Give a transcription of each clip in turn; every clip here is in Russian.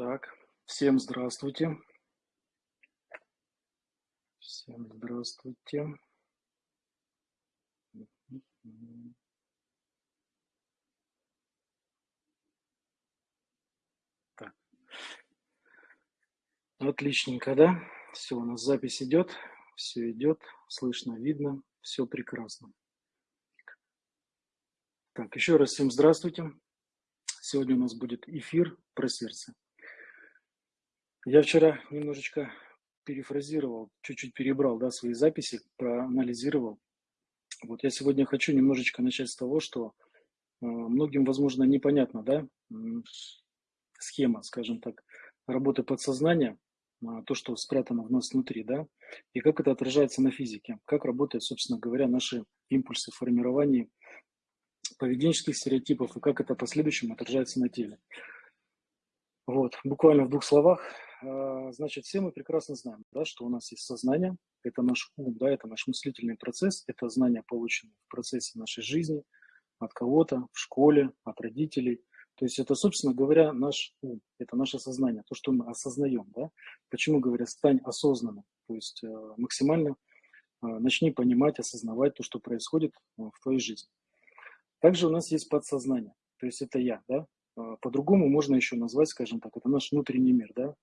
Так, всем здравствуйте. Всем здравствуйте. Так. Отличненько, да? Все, у нас запись идет, все идет, слышно, видно, все прекрасно. Так, еще раз всем здравствуйте. Сегодня у нас будет эфир про сердце. Я вчера немножечко перефразировал, чуть-чуть перебрал да, свои записи, проанализировал. Вот я сегодня хочу немножечко начать с того, что э, многим, возможно, непонятно, да, схема, скажем так, работы подсознания, э, то, что спрятано в нас внутри, да, и как это отражается на физике, как работают, собственно говоря, наши импульсы формирования поведенческих стереотипов и как это в последующем отражается на теле. Вот, буквально в двух словах, значит, все мы прекрасно знаем, да, что у нас есть сознание, это наш ум, да, это наш мыслительный процесс, это знания, полученные в процессе нашей жизни, от кого-то, в школе, от родителей. То есть это, собственно говоря, наш ум, это наше сознание, то, что мы осознаем. Да? Почему говорят, стань осознанным, то есть э, максимально э, начни понимать, осознавать то, что происходит э, в твоей жизни. Также у нас есть подсознание, то есть это я, да. А, по-другому можно еще назвать, скажем так, это наш внутренний мир, да,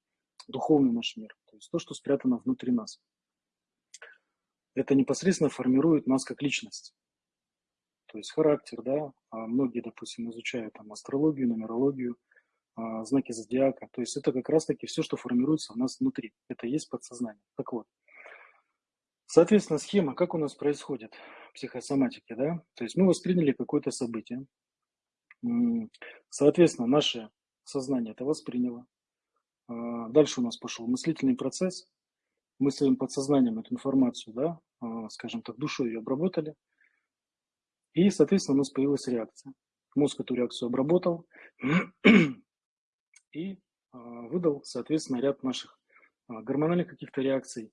духовный наш мир, то есть то, что спрятано внутри нас. Это непосредственно формирует нас как личность, то есть характер, да. А многие, допустим, изучают там астрологию, нумерологию, а, знаки зодиака, то есть это как раз-таки все, что формируется у нас внутри, это есть подсознание. Так вот, соответственно, схема, как у нас происходит – психосоматики, да, то есть мы восприняли какое-то событие, соответственно, наше сознание это восприняло, дальше у нас пошел мыслительный процесс, мы своим подсознанием эту информацию, да, а, скажем так, душой ее обработали, и, соответственно, у нас появилась реакция. Мозг эту реакцию обработал и а, выдал, соответственно, ряд наших гормональных каких-то реакций,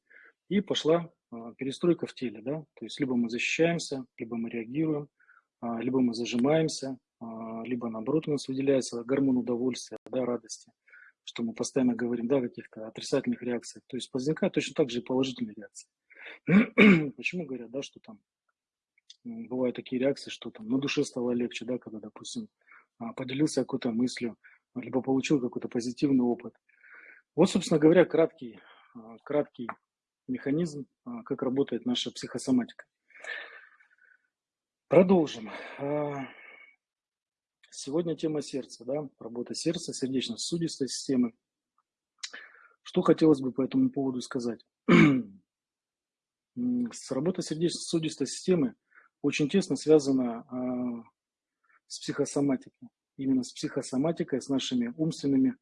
и пошла а, перестройка в теле, да, то есть либо мы защищаемся, либо мы реагируем, а, либо мы зажимаемся, а, либо наоборот у нас выделяется гормон удовольствия, да, радости, что мы постоянно говорим, да, каких-то отрицательных реакциях, то есть возникают точно так же и положительные реакции. Почему говорят, да, что там бывают такие реакции, что там на душе стало легче, да, когда, допустим, поделился какой-то мыслью, либо получил какой-то позитивный опыт. Вот, собственно говоря, краткий, краткий механизм, а, как работает наша психосоматика. Продолжим. Сегодня тема сердца, да, работа сердца, сердечно-сосудистой системы. Что хотелось бы по этому поводу сказать? С работой сердечно-сосудистой системы очень тесно связана а, с психосоматикой. Именно с психосоматикой, с нашими умственными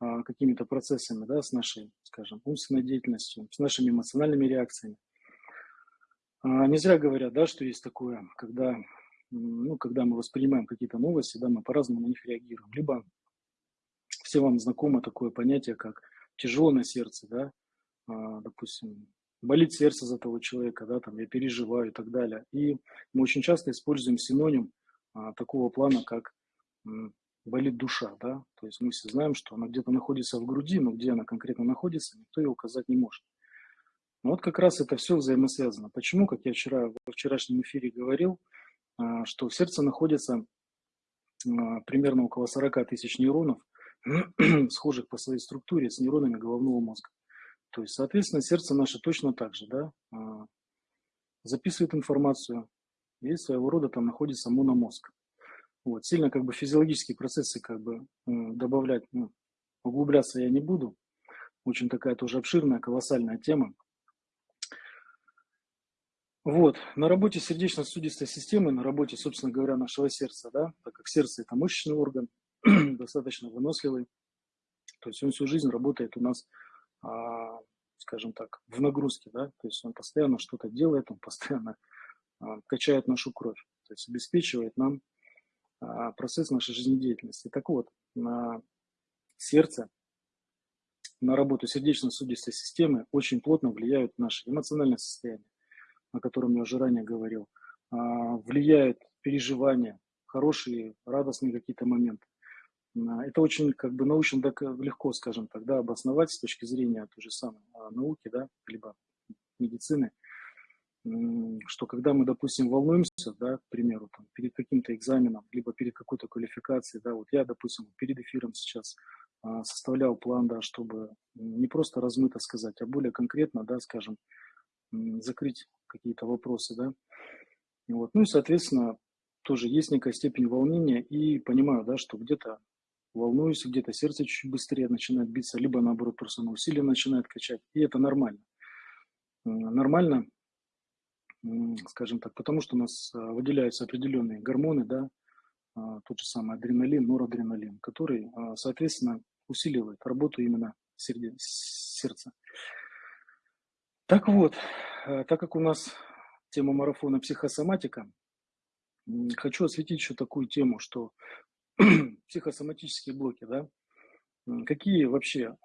а, какими-то процессами, да, с нашей, скажем, умственной деятельностью, с нашими эмоциональными реакциями. А, не зря говорят, да, что есть такое, когда, ну, когда мы воспринимаем какие-то новости, да, мы по-разному на них реагируем. Либо все вам знакомо такое понятие, как тяжело на сердце, да, а, допустим, болит сердце за того человека, да, там, я переживаю и так далее. И мы очень часто используем синоним такого плана, как болит душа, да, то есть мы все знаем, что она где-то находится в груди, но где она конкретно находится, никто ее указать не может. Но вот как раз это все взаимосвязано. Почему, как я вчера во вчерашнем эфире говорил, а, что в сердце находится а, примерно около 40 тысяч нейронов, схожих по своей структуре с нейронами головного мозга. То есть, соответственно, сердце наше точно так же, да, а, записывает информацию, и своего рода там находится мономозг. Вот, сильно как бы физиологические процессы как бы добавлять, ну, углубляться я не буду. Очень такая тоже обширная, колоссальная тема. Вот, на работе сердечно-сосудистой системы, на работе, собственно говоря, нашего сердца, да, так как сердце – это мышечный орган, достаточно выносливый, то есть он всю жизнь работает у нас, а, скажем так, в нагрузке, да, то есть он постоянно что-то делает, он постоянно а, качает нашу кровь, то есть обеспечивает нам а, процесс нашей жизнедеятельности. Так вот, на сердце, на работу сердечно-сосудистой системы очень плотно влияют наши эмоциональные состояния, о котором я уже ранее говорил, а, влияют переживания, хорошие, радостные какие-то моменты. Это очень как бы научно так легко, скажем так, да, обосновать с точки зрения той же самой науки, да, либо медицины, что когда мы, допустим, волнуемся, да, к примеру, там, перед каким-то экзаменом, либо перед какой-то квалификацией, да, вот я, допустим, перед эфиром сейчас а, составлял план, да, чтобы не просто размыто сказать, а более конкретно, да, скажем, закрыть какие-то вопросы, да. Вот. Ну и, соответственно, тоже есть некая степень волнения и понимаю, да, что где-то волнуюсь, где-то сердце чуть быстрее начинает биться, либо наоборот просто на усилие начинает качать, и это нормально. Нормально, скажем так, потому что у нас а, выделяются определенные гормоны, да, а, тот же самый адреналин, норадреналин, который, а, соответственно, усиливает работу именно сердца. Так вот, так как у нас тема марафона психосоматика, хочу осветить еще такую тему, что психосоматические блоки, да, какие вообще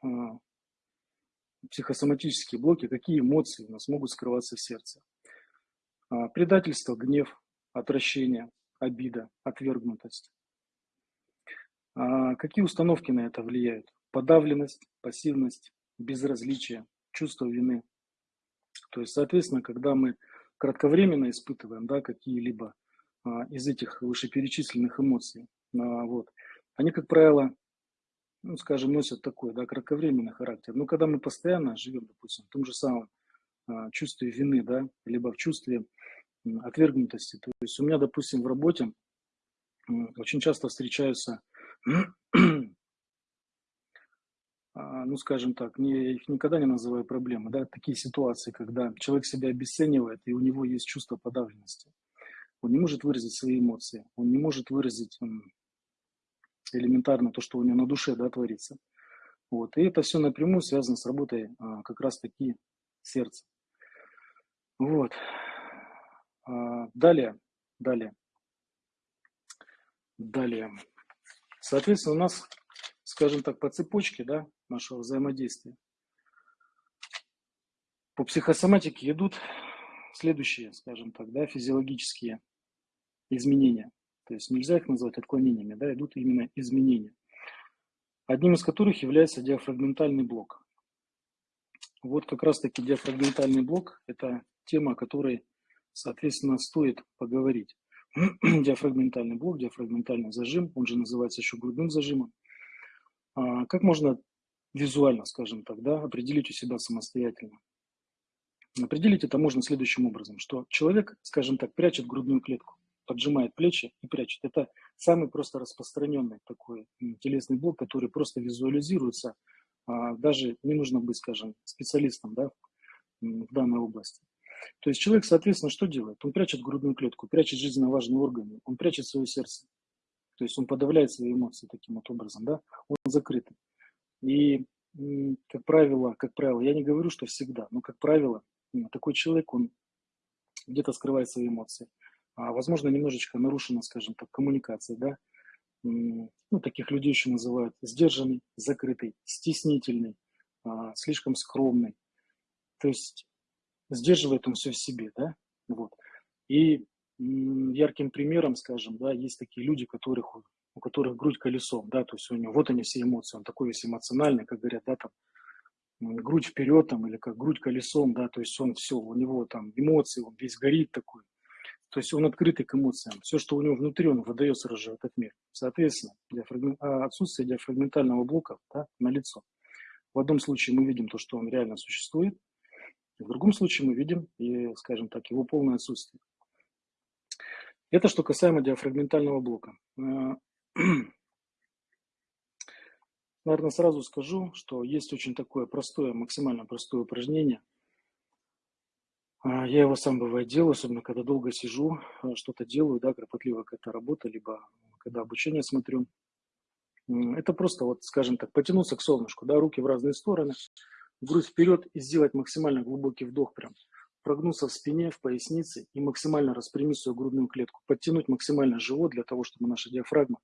психосоматические блоки, какие эмоции у нас могут скрываться в сердце. А, предательство, гнев, отвращение, обида, отвергнутость. А, какие установки на это влияют? Подавленность, пассивность, безразличие, чувство вины. То есть, соответственно, когда мы кратковременно испытываем да, какие-либо а, из этих вышеперечисленных эмоций, вот, они, как правило, ну, скажем, носят такой, да, кратковременный характер. Но когда мы постоянно живем, допустим, в том же самом а, чувстве вины, да, либо в чувстве отвергнутости. То есть у меня, допустим, в работе очень часто встречаются, а, ну, скажем так, не, я их никогда не называю проблемы, да, такие ситуации, когда человек себя обесценивает, и у него есть чувство подавленности. Он не может выразить свои эмоции, он не может выразить элементарно то, что у него на душе да, творится. Вот. И это все напрямую связано с работой а, как раз-таки сердца. Вот. А, далее, далее, далее. Соответственно, у нас, скажем так, по цепочке да, нашего взаимодействия по психосоматике идут следующие, скажем так, да, физиологические изменения. То есть нельзя их назвать отклонениями, да, идут именно изменения. Одним из которых является диафрагментальный блок. Вот как раз-таки диафрагментальный блок – это тема, о которой, соответственно, стоит поговорить. диафрагментальный блок, диафрагментальный зажим, он же называется еще грудным зажимом. А, как можно визуально, скажем так, да, определить у себя самостоятельно? Определить это можно следующим образом, что человек, скажем так, прячет грудную клетку поджимает плечи и прячет. Это самый просто распространенный такой телесный блок, который просто визуализируется. А, даже не нужно быть, скажем, специалистом да, в данной области. То есть человек, соответственно, что делает? Он прячет грудную клетку, прячет жизненно важные органы, он прячет свое сердце. То есть он подавляет свои эмоции таким вот образом, да, он закрытый. И, как правило, как правило, я не говорю, что всегда, но, как правило, такой человек, он где-то скрывает свои эмоции а, возможно, немножечко нарушена, скажем так, коммуникация, да, ну, таких людей еще называют сдержанный, закрытый, стеснительный, а, слишком скромный. То есть сдерживает он все в себе, да, вот. И ярким примером, скажем, да, есть такие люди, которых, у которых грудь колесом, да, то есть у него вот они все эмоции, он такой весь эмоциональный, как говорят, да, там, грудь вперед там, или как грудь колесом, да, то есть он все, у него там эмоции, он весь горит такой, то есть он открытый к эмоциям. Все, что у него внутри, он выдает сразу же в этот мир. Соответственно, диафрагм... А, отсутствие диафрагментального блока да, на лицо. В одном случае мы видим то, что он реально существует, в другом случае мы видим, и, скажем так, его полное отсутствие. Это что касаемо диафрагментального блока. А, наверное, сразу скажу, что есть очень такое простое, максимально простое упражнение – а, я его сам бывает делаю, особенно когда долго сижу, а, что-то делаю, да, кропотливо какая-то работа, либо когда обучение смотрю. Это просто, вот, скажем так, потянуться к солнышку, да, руки в разные стороны, грудь вперед и сделать максимально глубокий вдох прям. Прогнуться в спине, в пояснице и максимально распрямить свою грудную клетку. Подтянуть максимально живот для того, чтобы наша диафрагма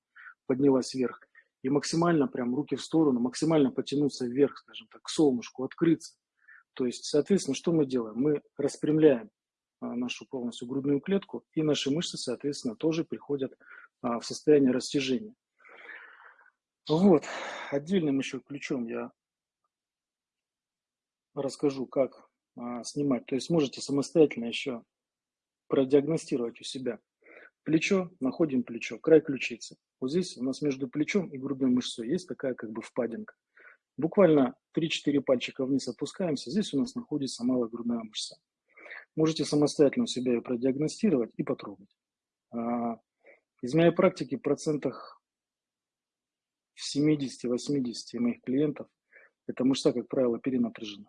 поднялась вверх. И максимально прям руки в сторону, максимально потянуться вверх, скажем так, к солнышку, открыться. То есть, соответственно, что мы делаем? Мы распрямляем а, нашу полностью грудную клетку, и наши мышцы, соответственно, тоже приходят а, в состояние растяжения. Вот, отдельным еще ключом я расскажу, как а, снимать. То есть можете самостоятельно еще продиагностировать у себя. Плечо, находим плечо, край ключицы. Вот здесь у нас между плечом и грудной мышцой есть такая как бы впадинка. Буквально 3-4 пальчика вниз опускаемся, здесь у нас находится малая грудная мышца. Можете самостоятельно у себя ее продиагностировать и потрогать. А, из моей практики в процентах в 70-80 моих клиентов эта мышца, как правило, перенапряжена.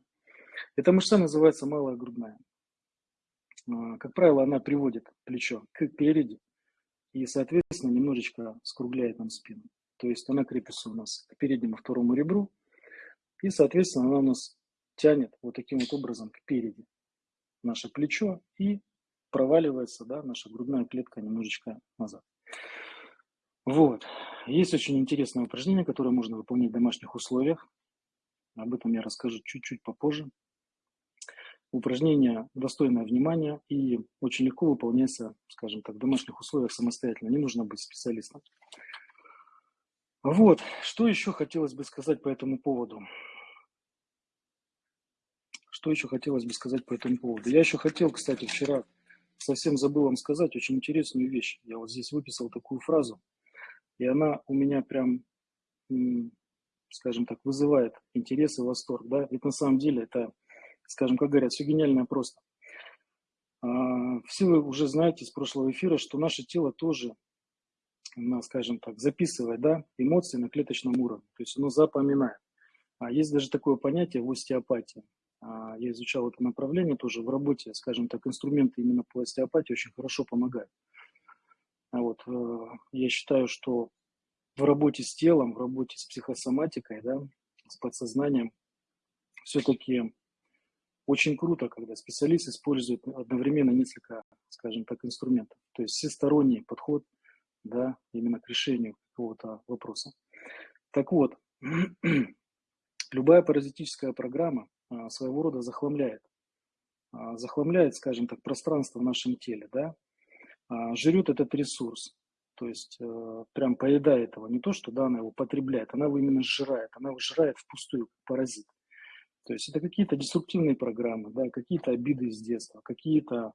Эта мышца называется малая грудная. А, как правило, она приводит плечо к переди и, соответственно, немножечко скругляет нам спину. То есть она крепится у нас к переднему второму ребру, и, соответственно, она у нас тянет вот таким вот образом к переди наше плечо и проваливается, да, наша грудная клетка немножечко назад. Вот. Есть очень интересное упражнение, которое можно выполнять в домашних условиях. Об этом я расскажу чуть-чуть попозже. Упражнение достойное внимания и очень легко выполняется, скажем так, в домашних условиях самостоятельно. Не нужно быть специалистом. Вот, что еще хотелось бы сказать по этому поводу. Что еще хотелось бы сказать по этому поводу? Я еще хотел, кстати, вчера совсем забыл вам сказать очень интересную вещь. Я вот здесь выписал такую фразу, и она у меня прям, скажем так, вызывает интерес и восторг. Да? Ведь на самом деле это, скажем, как говорят, все гениальное просто. А, все вы уже знаете из прошлого эфира, что наше тело тоже на, скажем так, записывает да, эмоции на клеточном уровне, то есть оно запоминает. А есть даже такое понятие в остеопатии. А, я изучал это направление тоже в работе, скажем так, инструменты именно по остеопатии очень хорошо помогают. Вот, э, я считаю, что в работе с телом, в работе с психосоматикой, да, с подсознанием, все-таки очень круто, когда специалист использует одновременно несколько, скажем так, инструментов. То есть всесторонний подход да, именно к решению какого-то вопроса. Так вот, любая паразитическая программа а, своего рода захламляет. А, захламляет, скажем так, пространство в нашем теле, да, а, жрет этот ресурс, то есть э, прям поедает его. Не то, что да, она его потребляет, она его именно сжирает, она его сжирает впустую, как паразит. То есть это какие-то деструктивные программы, да, какие-то обиды из детства, какие-то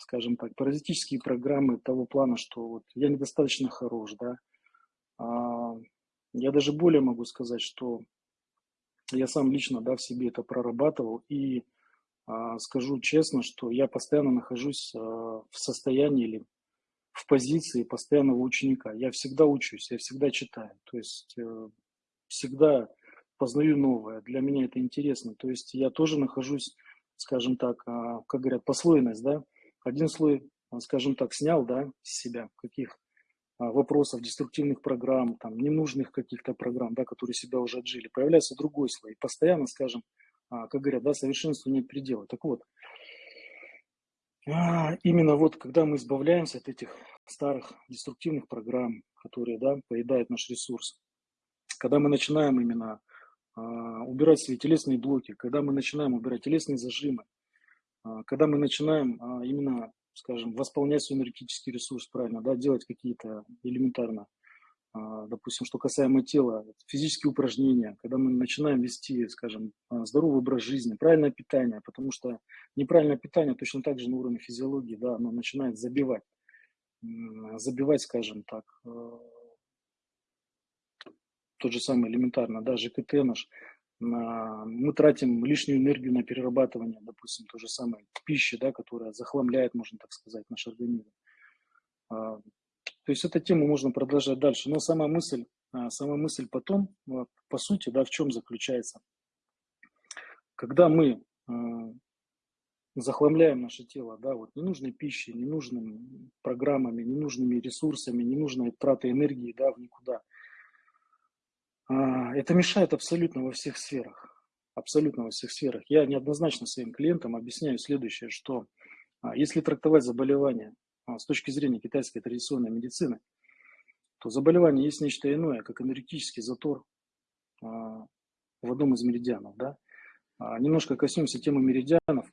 скажем так, паразитические программы того плана, что вот я недостаточно хорош, да. А, я даже более могу сказать, что я сам лично, да, в себе это прорабатывал и а, скажу честно, что я постоянно нахожусь а, в состоянии или в позиции постоянного ученика. Я всегда учусь, я всегда читаю, то есть э, всегда познаю новое. Для меня это интересно. То есть я тоже нахожусь скажем так, а, как говорят, послойность, да, один слой, а, скажем так, снял, да, с себя каких а, вопросов, деструктивных программ, там, ненужных каких-то программ, да, которые себя уже отжили, появляется другой слой. Постоянно, скажем, как говорят, да, совершенству нет предела. Так вот, именно вот когда мы избавляемся от этих старых деструктивных программ, которые, да, поедают наш ресурс, когда мы начинаем именно убирать свои телесные блоки, когда мы начинаем убирать телесные зажимы, а, когда мы начинаем а, именно, скажем, восполнять свой энергетический ресурс правильно, да, делать какие-то элементарно, допустим, что касаемо тела, физические упражнения, когда мы начинаем вести, скажем, здоровый образ жизни, правильное питание, потому что неправильное питание точно так же на уровне физиологии, да, оно начинает забивать, забивать, скажем так, тот же самый элементарно, да, ЖКТ наш, на, мы тратим лишнюю энергию на перерабатывание, допустим, то же самое пищи, да, которая захламляет, можно так сказать, наш организм. А, то есть эту тему можно продолжать дальше. Но сама мысль, а, сама мысль потом, вот, по сути, да, в чем заключается? Когда мы а, захламляем наше тело, да, вот ненужной пищей, ненужными программами, ненужными ресурсами, ненужной тратой энергии, да, в никуда – а, это мешает абсолютно во всех сферах. Абсолютно во всех сферах. Я неоднозначно своим клиентам объясняю следующее, что а, если трактовать заболевание а, с точки зрения китайской традиционной медицины, то заболевание есть нечто иное, как энергетический затор в одном из меридианов. Да? Немножко коснемся темы меридианов.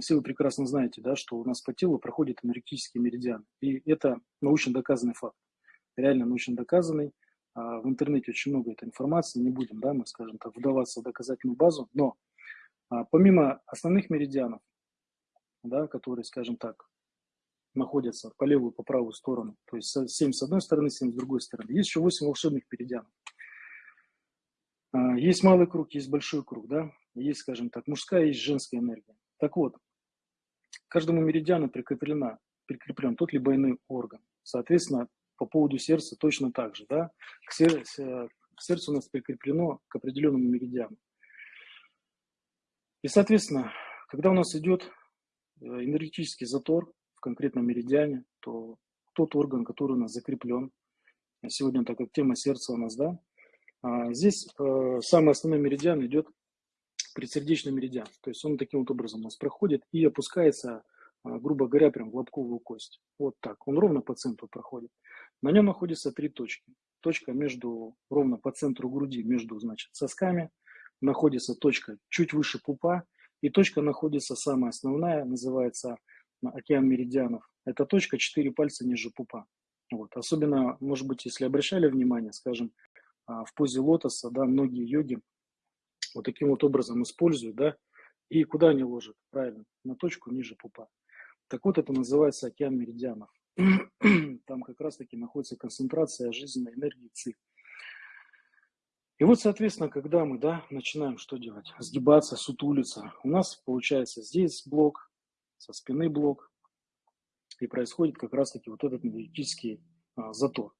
Все вы прекрасно знаете, да, что у нас по телу проходит энергетический меридиан. И это научно доказанный факт. Реально научно доказанный а, в интернете очень много этой информации, не будем, да, мы, скажем так, вдаваться в доказательную базу, но а, помимо основных меридианов, да, которые, скажем так, находятся по левую, по правую сторону, то есть 7 с одной стороны, 7 с другой стороны, есть еще 8 волшебных меридианов. А, есть малый круг, есть большой круг, да, есть, скажем так, мужская, есть женская энергия. Так вот, каждому меридиану прикреплена, прикреплен тот либо иной орган. Соответственно, по поводу сердца точно так же, да, к сердцу, к сердцу у нас прикреплено к определенному меридиану. И, соответственно, когда у нас идет э, энергетический затор в конкретном меридиане, то тот орган, который у нас закреплен, сегодня, так как тема сердца у нас, да, а, здесь э, самый основной меридиан идет предсердечный меридиан. То есть он таким вот образом у нас проходит и опускается, а, грубо говоря, прям в лобковую кость. Вот так. Он ровно по центру проходит. На нем находятся три точки. Точка между, ровно по центру груди, между, значит, сосками. Находится точка чуть выше пупа. И точка находится самая основная, называется океан меридианов. Это точка 4 пальца ниже пупа. Вот. Особенно, может быть, если обращали внимание, скажем, а, в позе лотоса, да, многие йоги вот таким вот образом используют, да, и куда они ложат? Правильно, на точку ниже пупа. Так вот, это называется океан меридианов. Там как раз-таки находится концентрация жизненной энергии ЦИ. И вот, соответственно, когда мы да, начинаем что делать? Сгибаться, сутулиться. У нас получается здесь блок, со спины блок. И происходит как раз-таки вот этот энергетический а, затор.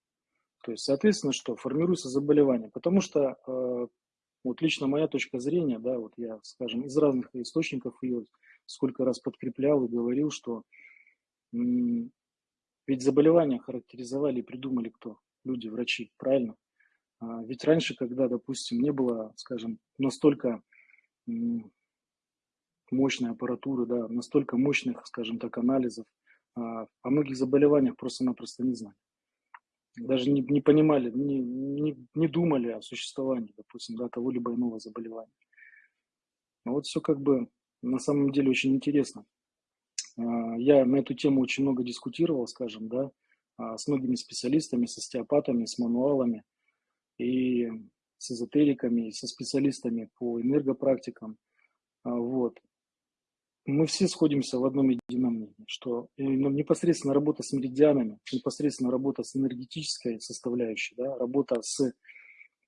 То есть, соответственно, что? Формируется заболевание. Потому что, э, вот лично моя точка зрения, да, вот я, скажем, из разных источников ее сколько раз подкреплял и говорил, что ведь заболевания характеризовали и придумали кто? Люди, врачи, правильно? А, ведь раньше, когда, допустим, не было, скажем, настолько мощной аппаратуры, да, настолько мощных, скажем так, анализов, а, о многих заболеваниях просто-напросто не знали даже не, не понимали, не, не, не думали о существовании, допустим, да, того либо иного заболевания. Но вот все как бы на самом деле очень интересно. А, я на эту тему очень много дискутировал, скажем, да, а, с многими специалистами, с остеопатами, с мануалами и с эзотериками, и со специалистами по энергопрактикам. А, вот мы все сходимся в одном едином мнении, что непосредственно работа с меридианами, непосредственно работа с энергетической составляющей, да, работа с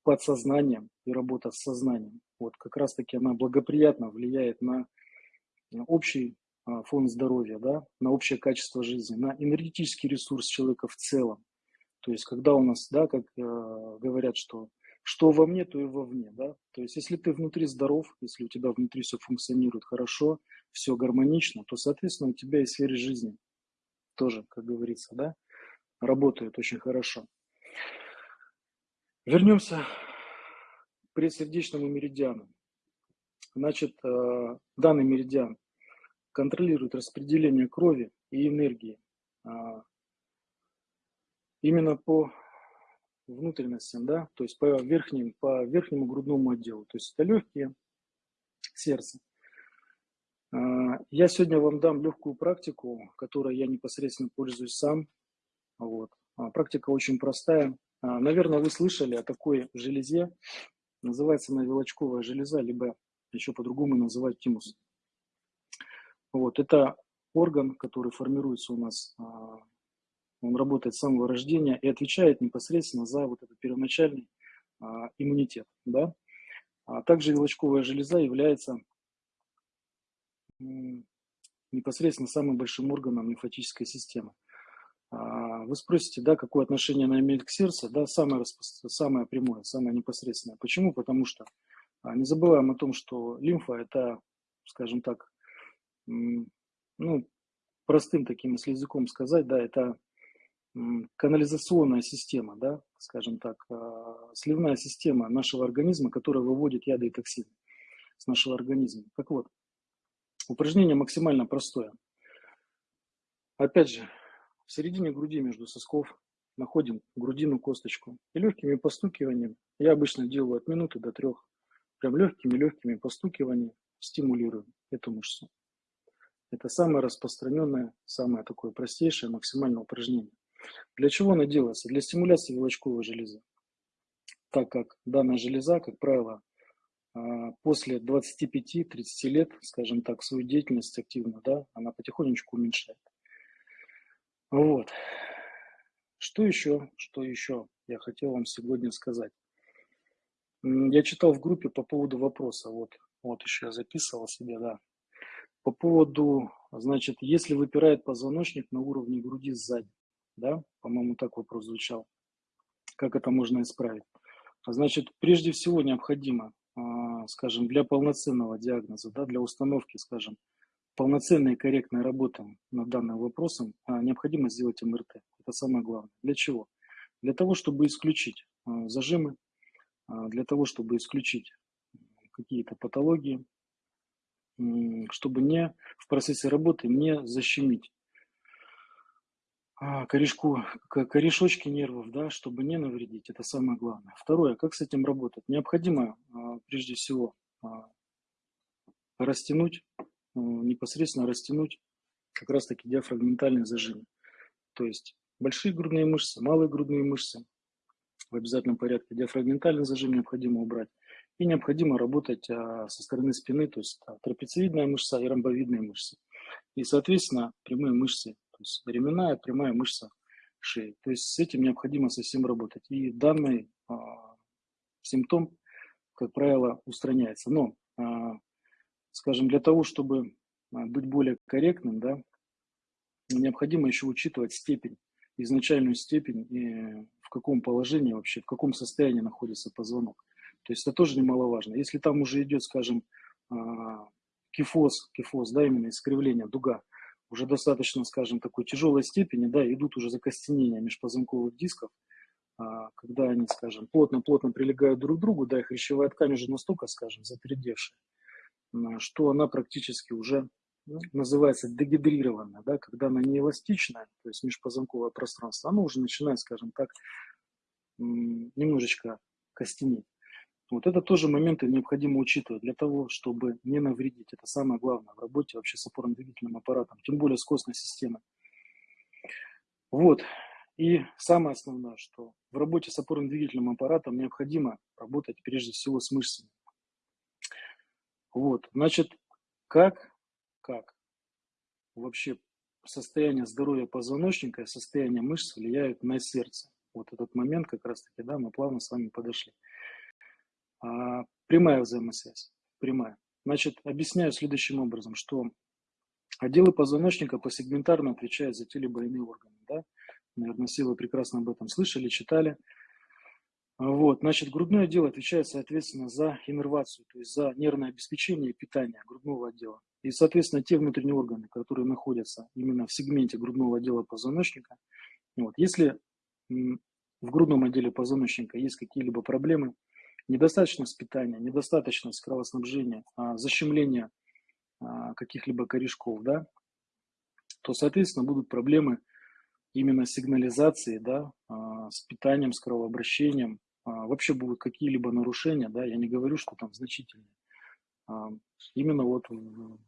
подсознанием и работа с сознанием, вот как раз-таки она благоприятно влияет на общий а, фон здоровья, да, на общее качество жизни, на энергетический ресурс человека в целом. То есть, когда у нас, да, как э, говорят, что что во мне, то и вовне, да. То есть, если ты внутри здоров, если у тебя внутри все функционирует хорошо, все гармонично, то, соответственно, у тебя и сфере жизни тоже, как говорится, да, работает очень хорошо. Вернемся к предсердечному меридиану. Значит, э, данный меридиан контролирует распределение крови и энергии а, именно по внутренностям, да, то есть по, верхним, по верхнему грудному отделу. То есть это легкие, сердце. А, я сегодня вам дам легкую практику, которой я непосредственно пользуюсь сам. Вот. А, практика очень простая. Наверное, вы слышали о такой железе. Называется она вилочковая железа, либо еще по-другому называют тимус. Вот. Это орган, который формируется у нас он работает с самого рождения и отвечает непосредственно за вот этот первоначальный а, иммунитет. Да? А также вилочковая железа является непосредственно самым большим органом лимфатической системы. А, вы спросите, да, какое отношение она имеет к сердцу? Да, самое, самое прямое, самое непосредственное. Почему? Потому что а, не забываем о том, что лимфа – это, скажем так, ну, простым таким, если языком сказать, да, это канализационная система, да, скажем так, а, сливная система нашего организма, которая выводит яды и токсины с нашего организма. Так вот, упражнение максимально простое. Опять же, в середине груди между сосков находим грудину косточку и легкими постукиваниями, я обычно делаю от минуты до трех, прям легкими-легкими постукиваниями стимулируем эту мышцу. Это самое распространенное, самое такое простейшее максимальное упражнение. Для чего она делается? Для стимуляции вилочковой железы. так как данная железа, как правило, а, после 25-30 лет, скажем так, свою деятельность активно, да, она потихонечку уменьшает. Вот. Что еще, что еще я хотел вам сегодня сказать? Я читал в группе по поводу вопроса, вот, вот еще я записывал себе, да, по поводу, значит, если выпирает позвоночник на уровне груди сзади, да, по-моему, так вопрос звучал, как это можно исправить? Значит, прежде всего необходимо, а, скажем, для полноценного диагноза, да, для установки, скажем, полноценной и корректной работы над данным вопросом, а, необходимо сделать МРТ. Это самое главное. Для чего? Для того, чтобы исключить а, зажимы, для того, чтобы исключить какие-то патологии, чтобы не в процессе работы не защемить а, корешку, корешочки нервов, да, чтобы не навредить, это самое главное. Второе, как с этим работать? Необходимо, а, прежде всего, а, растянуть, непосредственно растянуть как раз-таки диафрагментальный зажим. То есть большие грудные мышцы, малые грудные мышцы в обязательном порядке. Диафрагментальный зажим необходимо убрать. И необходимо работать со стороны спины, то есть трапециевидная мышца и ромбовидные мышцы. И, соответственно, прямые мышцы то есть ременная прямая мышца шеи. То есть с этим необходимо совсем работать. И данный а, симптом, как правило, устраняется. Но, а, скажем, для того, чтобы а, быть более корректным, да, необходимо еще учитывать степень, изначальную степень и в каком положении вообще, в каком состоянии находится позвонок. То есть это тоже немаловажно. Если там уже идет, скажем, а, кифоз, кифоз, да, именно искривление, дуга, уже достаточно, скажем, такой тяжелой степени, да, идут уже закостенения межпозвонковых дисков, а, когда они, скажем, плотно-плотно прилегают друг к другу, да, их хрящевая ткань уже настолько, скажем, запердевшая, что она практически уже ну, называется дегидрированная, да, когда она не эластичная, то есть межпозвонковое пространство, оно уже начинает, скажем так, немножечко костенеть. Вот это тоже моменты необходимо учитывать для того, чтобы не навредить. Это самое главное в работе вообще с опорно-двигательным аппаратом, тем более с костной системой. Вот. И самое основное, что в работе с опорно-двигательным аппаратом необходимо работать прежде всего с мышцами. Вот. Значит, как, как вообще состояние здоровья позвоночника и состояние мышц влияют на сердце. Вот этот момент как раз-таки, да, мы плавно с вами подошли. А, прямая взаимосвязь, прямая. Значит, объясняю следующим образом, что отделы позвоночника посегментарно отвечают за те либо иные органы. Да? Наверное, все вы прекрасно об этом слышали, читали. Вот, значит, грудное отдел отвечает, соответственно, за иннервацию, то есть за нервное обеспечение и питание грудного отдела. И, соответственно, те внутренние органы, которые находятся именно в сегменте грудного отдела позвоночника, вот, если в грудном отделе позвоночника есть какие-либо проблемы, недостаточность питания, недостаточность кровоснабжения, а, защемление а, каких-либо корешков, да, то, соответственно, будут проблемы именно сигнализации, да, а, с питанием, с кровообращением, вообще будут какие-либо нарушения, да, я не говорю, что там значительные, именно вот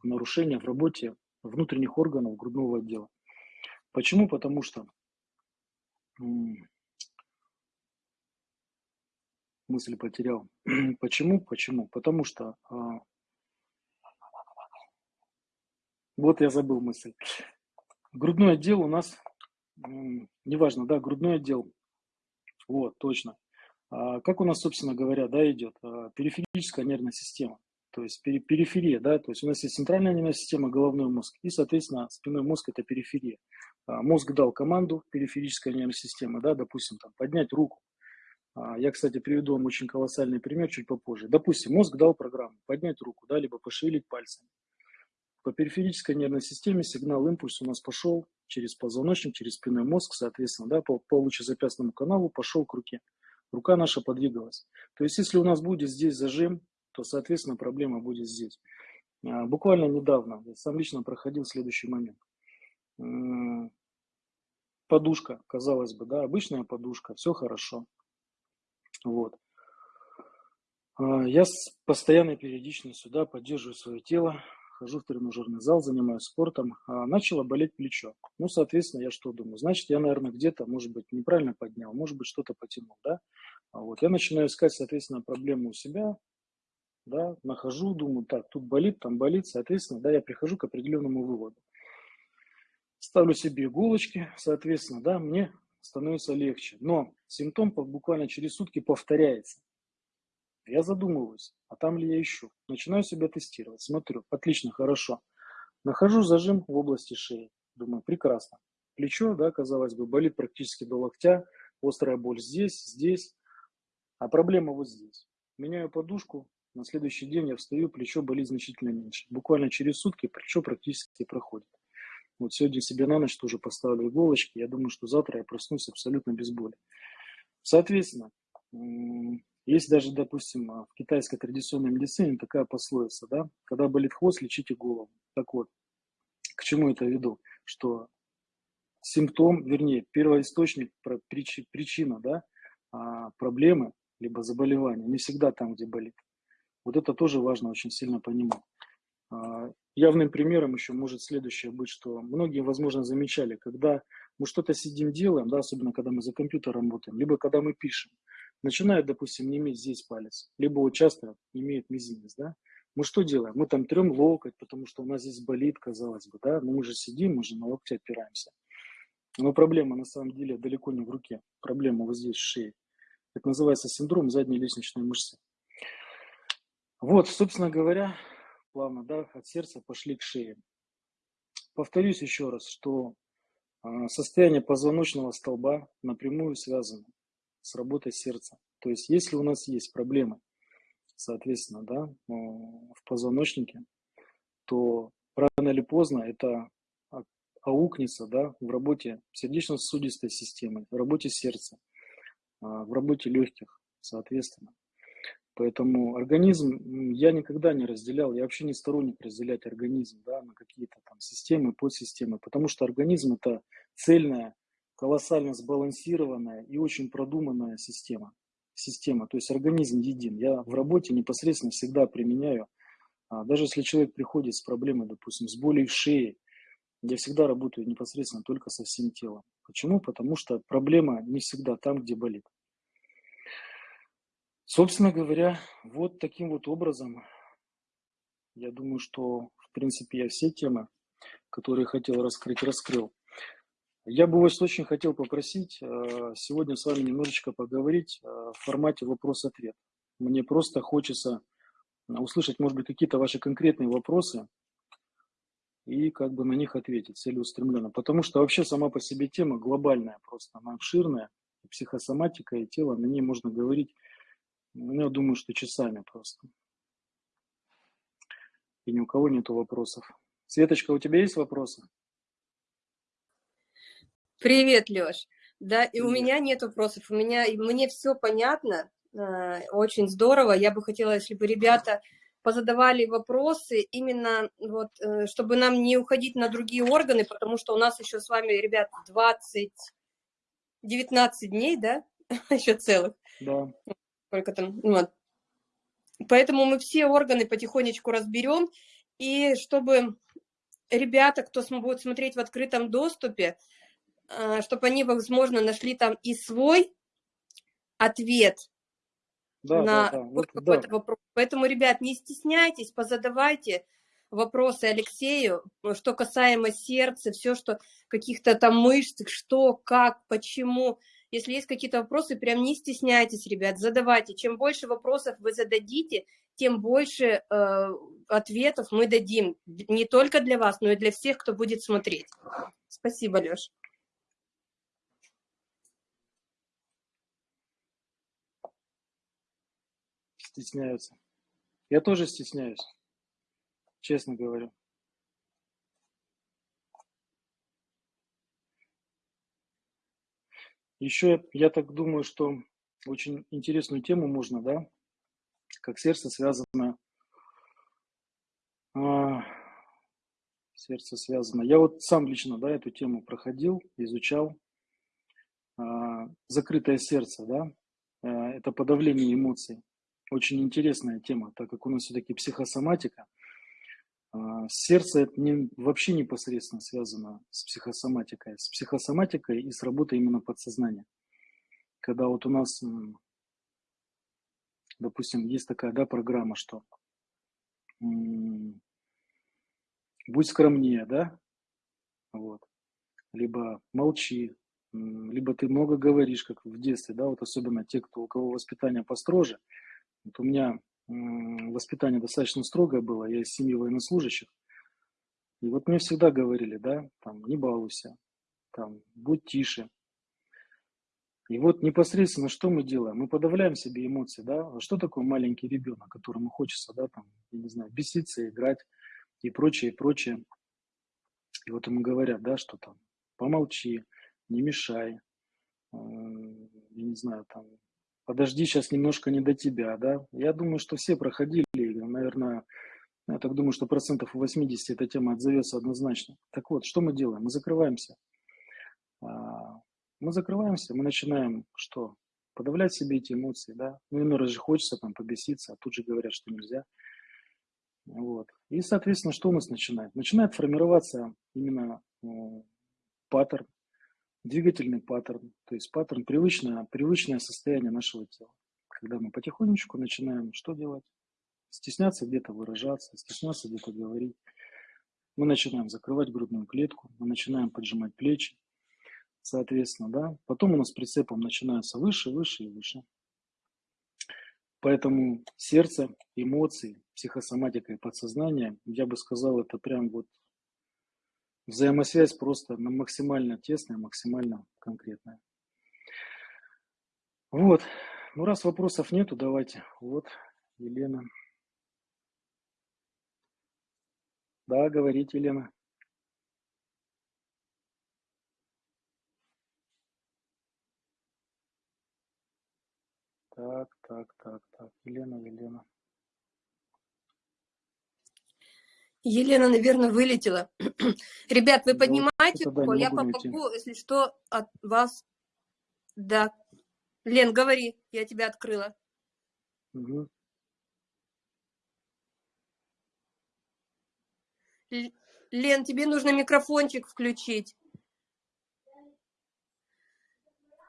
нарушения в работе внутренних органов грудного отдела. Почему? Потому что мысль потерял. Почему? Почему? Потому что... А... Вот я забыл мысль. Грудной отдел у нас, неважно, да, грудной отдел. Вот, точно. А как у нас, собственно говоря, да, идет? А, периферическая нервная система. То есть периферия, да, то есть у нас есть центральная нервная система, головной мозг, и, соответственно, спинной мозг – это периферия. А, мозг дал команду, периферическая нервная система, да, допустим, там, поднять руку, я, кстати, приведу вам очень колоссальный пример чуть попозже. Допустим, мозг дал программу поднять руку, да, либо пошевелить пальцами. По периферической нервной системе сигнал, импульс у нас пошел через позвоночник, через спинной мозг, соответственно, да, по, по лучезапястному каналу пошел к руке. Рука наша подвигалась. То есть, если у нас будет здесь зажим, то, соответственно, проблема будет здесь. А, буквально недавно я сам лично проходил следующий момент. Подушка, казалось бы, да, обычная подушка, все хорошо. Вот. А, я с постоянной периодичностью да, поддерживаю свое тело, хожу в тренажерный зал, занимаюсь спортом. А, начало болеть плечо. Ну, соответственно, я что думаю? Значит, я, наверное, где-то, может быть, неправильно поднял, может быть, что-то потянул, да? А вот. Я начинаю искать, соответственно, проблему у себя, да, нахожу, думаю, так, тут болит, там болит, соответственно, да, я прихожу к определенному выводу. Ставлю себе иголочки, соответственно, да, мне становится легче. Но симптом буквально через сутки повторяется. Я задумываюсь, а там ли я ищу? Начинаю себя тестировать, смотрю, отлично, хорошо. Нахожу зажим в области шеи. Думаю, прекрасно. Плечо, да, казалось бы, болит практически до локтя, острая боль здесь, здесь, а проблема вот здесь. Меняю подушку, на следующий день я встаю, плечо болит значительно меньше. Буквально через сутки плечо практически проходит. Вот сегодня себе на ночь тоже поставлю иголочки. Я думаю, что завтра я проснусь абсолютно без боли. Соответственно, есть даже, допустим, в китайской традиционной медицине такая пословица, да, когда болит хвост, лечите голову. Так вот, к чему это веду? Что симптом, вернее, первоисточник, причина, да, а, проблемы, либо заболевания, не всегда там, где болит. Вот это тоже важно очень сильно понимать. А, явным примером еще может следующее быть, что многие, возможно, замечали, когда мы что-то сидим делаем, да, особенно когда мы за компьютером работаем, либо когда мы пишем, начинает, допустим, не иметь здесь палец, либо вот часто имеет мизинец, да, мы что делаем? Мы там трем локоть, потому что у нас здесь болит, казалось бы, да, но мы же сидим, мы же на локте опираемся. Но проблема на самом деле далеко не в руке, проблема вот здесь в шее. Это называется синдром задней лестничной мышцы. Вот, собственно говоря, плавно, да, от сердца пошли к шее. Повторюсь еще раз, что а, состояние позвоночного столба напрямую связано с работой сердца. То есть, если у нас есть проблемы, соответственно, да, в позвоночнике, то рано или поздно это аукнется да, в работе сердечно-сосудистой системы, в работе сердца, а, в работе легких, соответственно. Поэтому организм я никогда не разделял, я вообще не сторонник разделять организм да, на какие-то там системы, подсистемы, потому что организм это цельная, колоссально сбалансированная и очень продуманная система. Система, то есть организм един. Я в работе непосредственно всегда применяю, а, даже если человек приходит с проблемой, допустим, с болью в шее, я всегда работаю непосредственно только со всем телом. Почему? Потому что проблема не всегда там, где болит. Собственно говоря, вот таким вот образом, я думаю, что, в принципе, я все темы, которые хотел раскрыть, раскрыл. Я бы вас очень хотел попросить э, сегодня с вами немножечко поговорить э, в формате вопрос-ответ. Мне просто хочется услышать, может быть, какие-то ваши конкретные вопросы и как бы на них ответить целеустремленно. Потому что вообще сама по себе тема глобальная просто, она обширная, психосоматика и тело, на ней можно говорить ну, я думаю, что часами просто. И ни у кого нету вопросов. Светочка, у тебя есть вопросы? Привет, Леш. Да, и Привет. у меня нет вопросов. У меня, мне все понятно, э, очень здорово. Я бы хотела, если бы ребята позадавали вопросы, именно вот, э, чтобы нам не уходить на другие органы, потому что у нас еще с вами, ребят, 20, 19 дней, да, еще целых. Да сколько там, ну вот. Поэтому мы все органы потихонечку разберем, и чтобы ребята, кто будет смотреть в открытом доступе, а, чтобы они, возможно, нашли там и свой ответ да, на да, да. какой-то да. вопрос. Поэтому, ребят, не стесняйтесь, позадавайте вопросы Алексею, что касаемо сердца, все, что каких-то там мышц, что, как, почему. Если есть какие-то вопросы, прям не стесняйтесь, ребят, задавайте. Чем больше вопросов вы зададите, тем больше э, ответов мы дадим. Не только для вас, но и для всех, кто будет смотреть. Спасибо, Леш. Стесняются. Я тоже стесняюсь, честно говорю. Еще я так думаю, что очень интересную тему можно, да, как сердце связано, а, сердце связано. Я вот сам лично, да, эту тему проходил, изучал. А, закрытое сердце, да, а, это подавление эмоций. Очень интересная тема, так как у нас все-таки психосоматика. А, сердце не, вообще непосредственно связано с психосоматикой, с психосоматикой и с работой именно подсознания. Когда вот у нас допустим, есть такая, да, программа, что будь скромнее, да, вот, либо молчи, либо ты много говоришь, как в детстве, да, вот особенно те, кто, у кого воспитание построже. Вот у меня воспитание достаточно строгое было, я из семьи военнослужащих, и вот мне всегда говорили, да, там, не балуйся, там, будь тише. И вот непосредственно что мы делаем? Мы подавляем себе эмоции, да? А что такое маленький ребенок, которому хочется, да, там, я не знаю, беситься, играть и прочее, и прочее. И вот ему говорят, да, что там, помолчи, не мешай, я не знаю, там, подожди, сейчас немножко не до тебя, да. Я думаю, что все проходили, наверное, я так думаю, что процентов 80 эта тема отзовется однозначно. Так вот, что мы делаем? Мы закрываемся. А, мы закрываемся, мы начинаем что? Подавлять себе эти эмоции, да. Ну, иной раз же хочется там побеситься, а тут же говорят, что нельзя. Вот. И, соответственно, что у нас начинает? Начинает формироваться именно ну, паттерн, двигательный паттерн, то есть паттерн привычное, привычное состояние нашего тела. Когда мы потихонечку начинаем что делать? Стесняться где-то выражаться, стесняться где-то говорить. Мы начинаем закрывать грудную клетку, мы начинаем поджимать плечи, соответственно, да. Потом у нас прицепом начинается выше, выше и выше. Поэтому сердце, эмоции, психосоматика и подсознание, я бы сказал, это прям вот взаимосвязь просто максимально тесная, максимально конкретная. Вот. Ну, раз вопросов нету, давайте. Вот, Елена. Да, говорите, Елена. Так, так, так, так. Елена, Елена. Елена, наверное, вылетела. Ребят, вы поднимаете руку, я помогу, если что, от вас. Да. Лен, говори, я тебя открыла. Угу. Лен, тебе нужно микрофончик включить.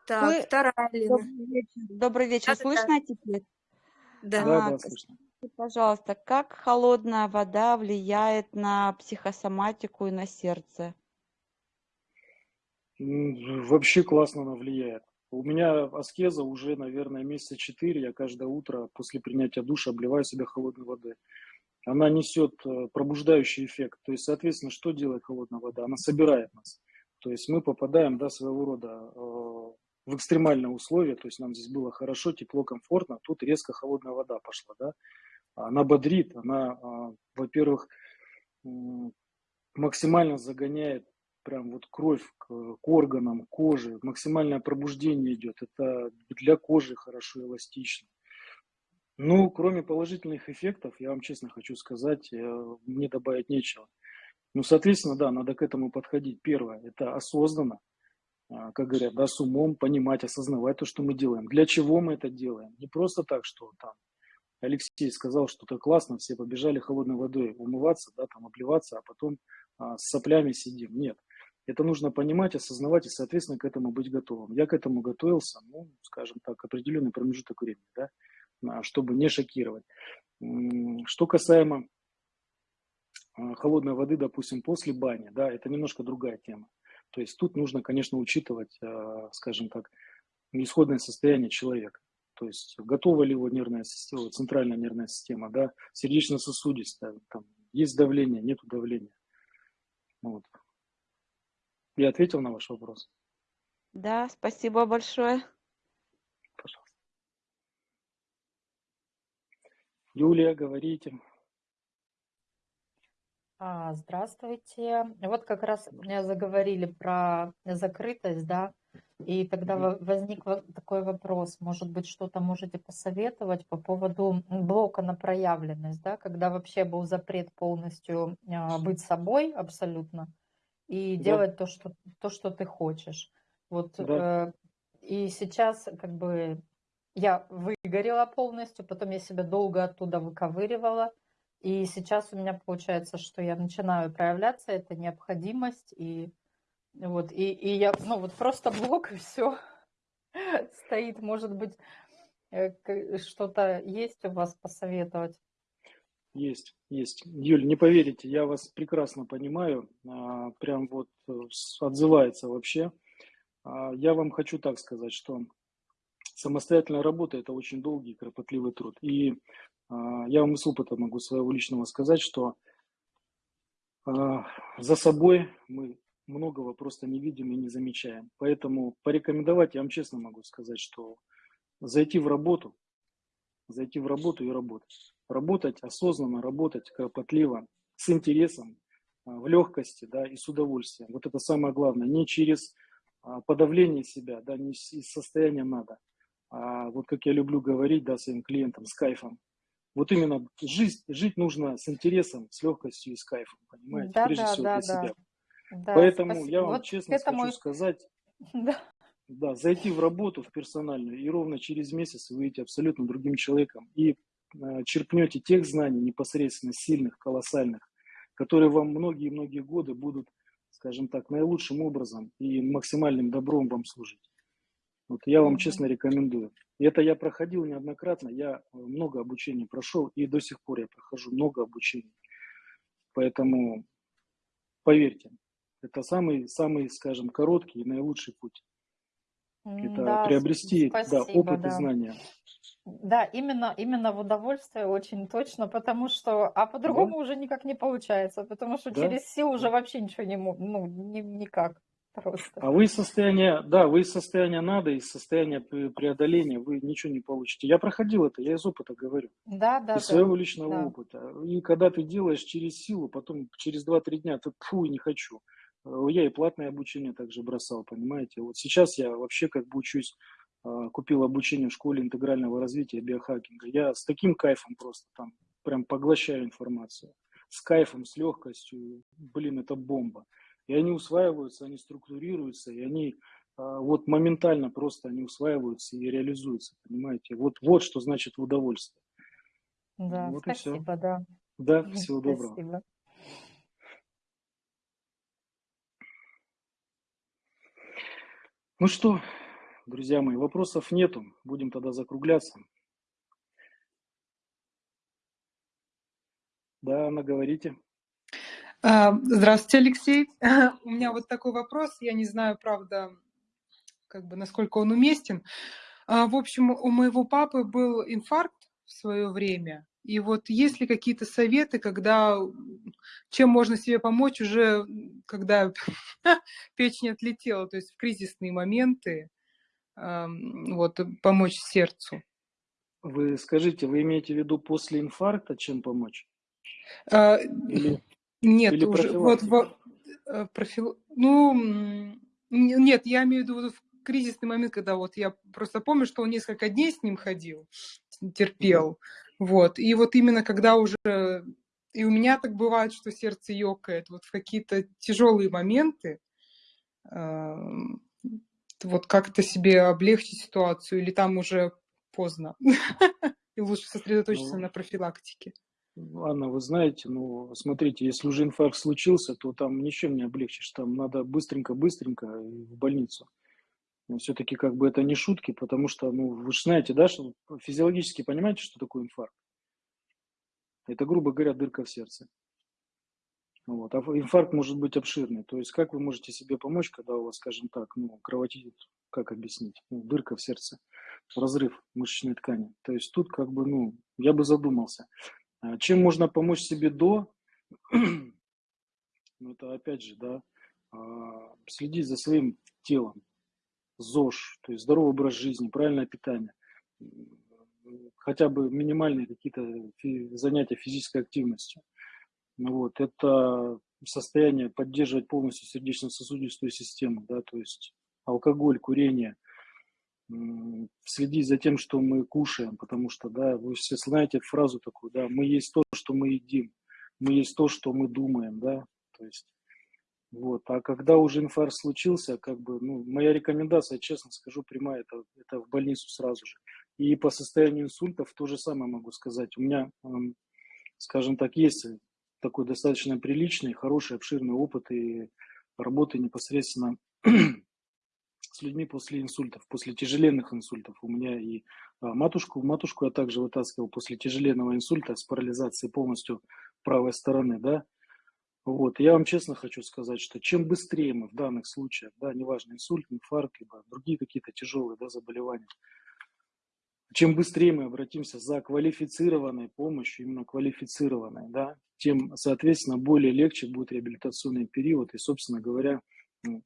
Так, Вы... вторая Лена. Добрый вечер, Добрый вечер. Да, слышно да. теперь? Да, да, да слышно. Пожалуйста, как холодная вода влияет на психосоматику и на сердце? Вообще классно она влияет. У меня аскеза уже, наверное, месяца четыре. Я каждое утро после принятия душа обливаю себя холодной водой. Она несет э, пробуждающий эффект. То есть, соответственно, что делает холодная вода? Она собирает нас. То есть мы попадаем, да, своего рода э, в экстремальные условия, то есть нам здесь было хорошо, тепло, комфортно, тут резко холодная вода пошла, да, она бодрит, она, а, во-первых, максимально загоняет прям вот кровь к, к органам, кожи, максимальное пробуждение идет, это для кожи хорошо, эластично. Ну, кроме положительных эффектов, я вам честно хочу сказать, э, мне добавить нечего. Ну, соответственно, да, надо к этому подходить. Первое, это осознанно, а, как говорят, да, с умом понимать, осознавать то, что мы делаем. Для чего мы это делаем? Не просто так, что там Алексей сказал, что это классно, все побежали холодной водой умываться, да, там обливаться, а потом а, с соплями сидим. Нет. Это нужно понимать, осознавать и, соответственно, к этому быть готовым. Я к этому готовился, ну, скажем так, определенный промежуток времени, да, а, чтобы не шокировать. Что касаемо а, холодной воды, допустим, после бани, да, это немножко другая тема. То есть тут нужно, конечно, учитывать, э, скажем так, исходное состояние человека. То есть готова ли его нервная система, центральная нервная система, да, сердечно-сосудистая, там, есть давление, нет давления. Вот. Я ответил на ваш вопрос? Да, спасибо большое. Пожалуйста. Юлия, говорите. А, здравствуйте. Вот как раз заговорили про закрытость, да, и тогда возник такой вопрос, может быть, что-то можете посоветовать по поводу блока на проявленность, да, когда вообще был запрет полностью а, быть собой абсолютно и да. делать то что, то, что ты хочешь. Вот, да. э, и сейчас как бы я выгорела полностью, потом я себя долго оттуда выковыривала, и сейчас у меня получается, что я начинаю проявляться, это необходимость, и вот, и, и я, ну вот просто блок, и все стоит, может быть, Э, Что-то есть у вас посоветовать? Есть, есть. Юль, не поверите, я вас прекрасно понимаю, а, прям вот э, отзывается вообще. А, Я вам хочу так сказать, что самостоятельная работа– это очень долгий и кропотливый труд. И а, я вам из опыта могу своего личного сказать, что за собой мы многого просто не видим и не замечаем. Поэтому порекомендовать, я вам честно могу сказать, что зайти в работу, зайти в работу и работать. Работать осознанно, работать кропотливо, с интересом, а, в легкости да, и с удовольствием. Вот это самое главное. Не через а, подавление себя, да, не из состояния надо, а вот как я люблю говорить да, своим клиентам, с кайфом. Вот именно жизнь, жить нужно с интересом, с легкостью и с кайфом, понимаете, Да, прежде да, всего да, для да. себя. Да, Поэтому спасибо. я вам Вот честно этому хочу сказать, Да. да, зайти в работу, в персональную, и ровно через месяц вы выйдете абсолютно другим человеком. И э, черпнете тех знаний непосредственно сильных, колоссальных, которые вам многие-многие годы будут, скажем так, наилучшим образом и максимальным добром вам служить. Вот я вам Мгм. честно рекомендую. И это я проходил неоднократно, я э, много обучений прошел, и до сих пор я прохожу много обучений. Поэтому поверьте, это самый, самый, скажем, короткий и наилучший путь. Это Да, приобрести да, спасибо, опыт и да. знания. Да, именно, именно в удовольствие очень точно, потому что, а по-другому уже никак не получается, потому что Да, через силу уже да. вообще ничего не, ну, ни- никак просто. А вы из состояния, да, вы из состояния надо, из состояния пре- преодоления, вы ничего не получите. Я проходил это, я из опыта говорю, Да, да, из своего да, личного да. опыта. И когда ты делаешь через силу, потом через 2-3 дня ты фу, не хочу. Э, Я и платное обучение также бросал, понимаете. Вот сейчас я вообще как бы учусь, а, купил обучение в школе интегрального развития биохакинга. Я с таким кайфом просто там прям поглощаю информацию. С кайфом, с легкостью. Блин, это бомба. И они усваиваются, они структурируются, и они а, вот моментально просто они усваиваются и реализуются, понимаете. Вот, вот что значит в удовольствие. Да, Вот и все. спасибо, да. Да, всего доброго. Ну что, друзья мои, вопросов нету. Будем тогда закругляться. Да, Анна, говорите. А, Здравствуйте, Алексей. У меня вот такой вопрос. Я не знаю, правда, как бы насколько он уместен. А, В общем, у моего папы был инфаркт в свое время. И вот есть ли какие-то советы, когда чем можно себе помочь уже, когда печень отлетела, то есть в кризисные моменты, вот помочь сердцу? Вы скажите, вы имеете в виду после инфаркта чем помочь? А, Или, Нет, или уже вот профилактика? во- э, профил... ну нет, я имею в виду вот в кризисный момент, когда вот я просто помню, что он несколько дней с ним ходил, терпел, вот, и вот именно когда уже и у меня так бывает, что сердце ёкает, вот в какие-то тяжелые моменты, вот как-то себе облегчить ситуацию, или там уже поздно, и лучше сосредоточиться Ну, на профилактике. Анна, вы знаете, ну, смотрите, если уже инфаркт случился, то там ничем не облегчишь, там надо быстренько-быстренько в больницу. Все-таки как бы это не шутки, потому что, ну, вы же знаете, да, что физиологически понимаете, что такое инфаркт? Это, грубо говоря, дырка в сердце. Вот. А инфаркт может быть обширный. То есть как вы можете себе помочь, когда у вас, скажем так, ну, кровотечет, как объяснить, ну, дырка в сердце, разрыв мышечной ткани. То есть тут как бы, ну, я бы задумался. А Чем можно помочь себе до? Ну, это опять же, да, а, следить за своим телом, ЗОЖ, то есть здоровый образ жизни, правильное питание, хотя бы минимальные какие-то занятия физической активностью. Вот, это состояние поддерживать полностью сердечно-сосудистую систему, да, то есть алкоголь, курение, следить за тем, что мы кушаем, потому что, да, вы все знаете фразу такую, да, мы есть то, что мы едим, мы есть то, что мы думаем, да, то есть вот. А когда уже инфаркт случился, как бы, ну, моя рекомендация, честно скажу, прямая, это, это в больницу сразу же. И по состоянию инсультов то же самое могу сказать. У меня, скажем так, есть такой достаточно приличный, хороший, обширный опыт и работы непосредственно с людьми после инсультов, после тяжеленных инсультов. У меня и а, матушку, матушку я также вытаскивал после тяжеленного инсульта с парализацией полностью правой стороны, да. Вот, я вам честно хочу сказать, что чем быстрее мы в данных случаях, да, неважно, инсульт, инфаркт, либо другие какие-то тяжелые, да, заболевания, чем быстрее мы обратимся за квалифицированной помощью, именно квалифицированной, да, тем, соответственно, более легче будет реабилитационный период и, собственно говоря,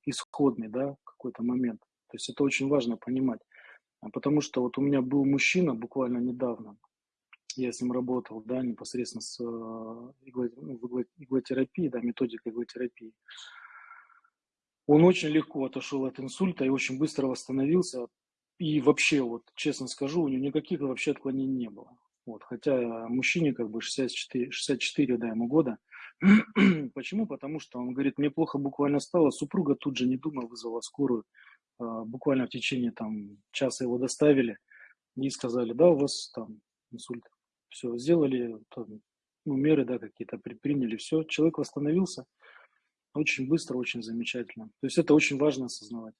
исходный, да, какой-то момент. То есть это очень важно понимать. А потому что вот у меня был мужчина буквально недавно, я с ним работал, да, непосредственно с э, игло, ну, иглотерапией, да, методикой иглотерапии. Он очень легко отошел от инсульта и очень быстро восстановился. И вообще, вот честно скажу, у него никаких вообще отклонений не было. Вот, хотя мужчине как бы 64, 64 да, ему года. Почему? Потому что он говорит, мне плохо буквально стало, супруга тут же, не думая, вызвала скорую. А, буквально в течение там часа его доставили и сказали, да, у вас там инсульт. Все, сделали там, ну, меры, да, какие-то предприняли, все, человек восстановился очень быстро, очень замечательно. То есть это очень важно осознавать.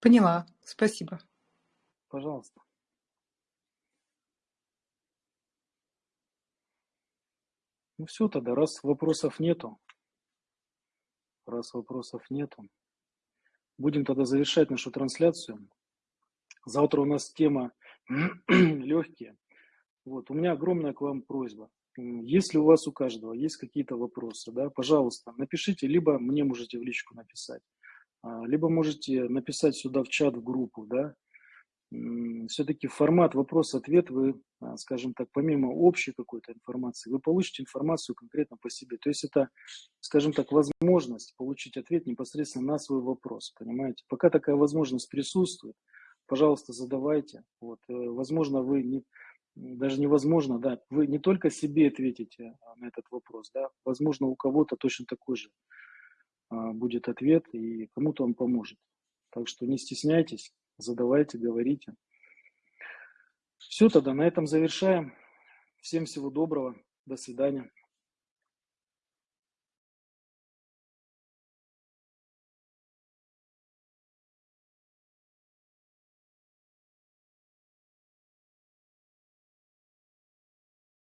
Поняла, спасибо. Пожалуйста. Ну все тогда, раз вопросов нету, раз вопросов нету, будем тогда завершать нашу трансляцию. Завтра у нас тема легкие. Вот, у меня огромная к вам просьба. Если у вас у каждого есть какие-то вопросы, да, пожалуйста, напишите, либо мне можете в личку написать, а, либо можете написать сюда в чат, в группу, да, все-таки формат вопрос-ответ вы, а, скажем так, помимо общей какой-то информации, вы получите информацию конкретно по себе. То есть это, скажем так, возможность получить ответ непосредственно на свой вопрос, понимаете? Пока такая возможность присутствует, пожалуйста, задавайте. Вот, э, возможно, вы не, даже невозможно, да, вы не только себе ответите а, на этот вопрос, да, возможно, у кого-то точно такой же а, будет ответ, и кому-то он поможет. Так что не стесняйтесь, задавайте, говорите. Все тогда, на этом завершаем. Всем всего доброго. До свидания.